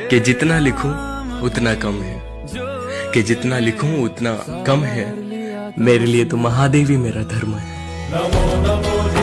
कि जितना लिखूं, उतना कम है। कि जितना लिखूं, उतना कम है। मेरे लिए तो महादेवी मेरा धर्म है।